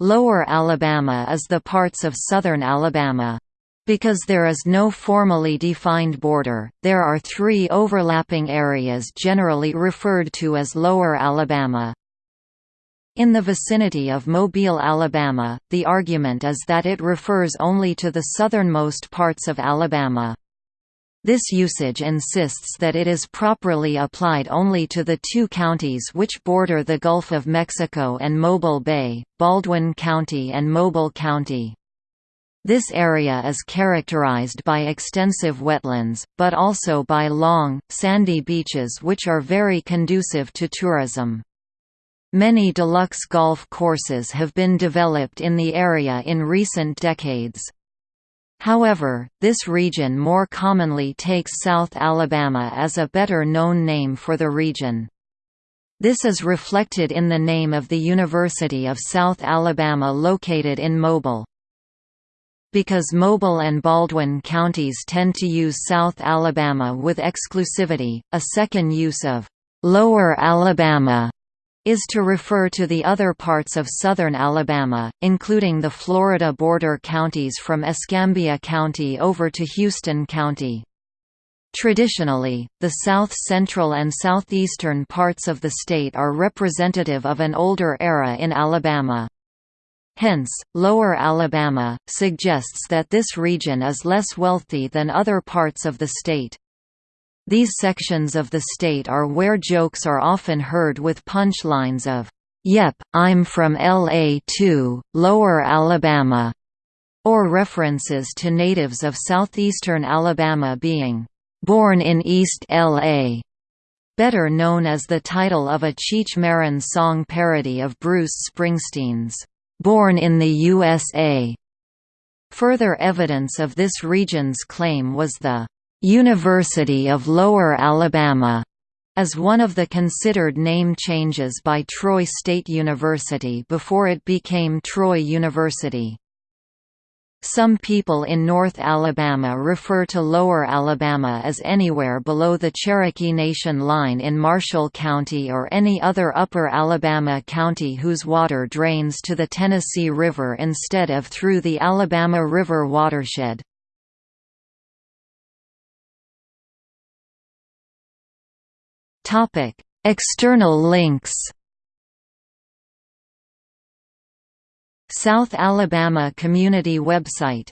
Lower Alabama is the parts of southern Alabama. Because there is no formally defined border, there are three overlapping areas generally referred to as Lower Alabama. In the vicinity of Mobile, Alabama, the argument is that it refers only to the southernmost parts of Alabama. This usage insists that it is properly applied only to the two counties which border the Gulf of Mexico and Mobile Bay, Baldwin County and Mobile County. This area is characterized by extensive wetlands, but also by long, sandy beaches which are very conducive to tourism. Many deluxe golf courses have been developed in the area in recent decades. However, this region more commonly takes South Alabama as a better known name for the region. This is reflected in the name of the University of South Alabama located in Mobile. Because Mobile and Baldwin counties tend to use South Alabama with exclusivity, a second use of «Lower Alabama» is to refer to the other parts of southern Alabama, including the Florida border counties from Escambia County over to Houston County. Traditionally, the south-central and southeastern parts of the state are representative of an older era in Alabama. Hence, Lower Alabama, suggests that this region is less wealthy than other parts of the state. These sections of the state are where jokes are often heard with punchlines of, "'Yep, I'm from L.A. too, Lower Alabama' or references to natives of southeastern Alabama being, "'born in East L.A' better known as the title of a Cheech Marin song parody of Bruce Springsteen's, "'Born in the USA'. Further evidence of this region's claim was the University of Lower Alabama as one of the considered name changes by Troy State University before it became Troy University. Some people in North Alabama refer to Lower Alabama as anywhere below the Cherokee Nation line in Marshall County or any other Upper Alabama county whose water drains to the Tennessee River instead of through the Alabama River watershed. External links. South Alabama Community website